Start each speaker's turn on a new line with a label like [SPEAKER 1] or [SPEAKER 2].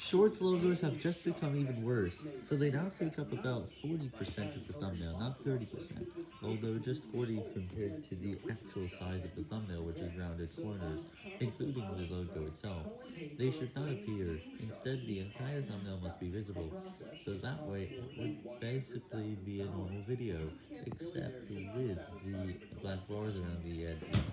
[SPEAKER 1] Shorts logos have just become even worse, so they now take up about 40% of the thumbnail, not 30%, although just 40 compared to the actual size of the thumbnail, which is rounded corners, including the logo itself. They should not appear, instead the entire thumbnail must be visible, so that way it would basically be a normal video, except with the black bars around the edges.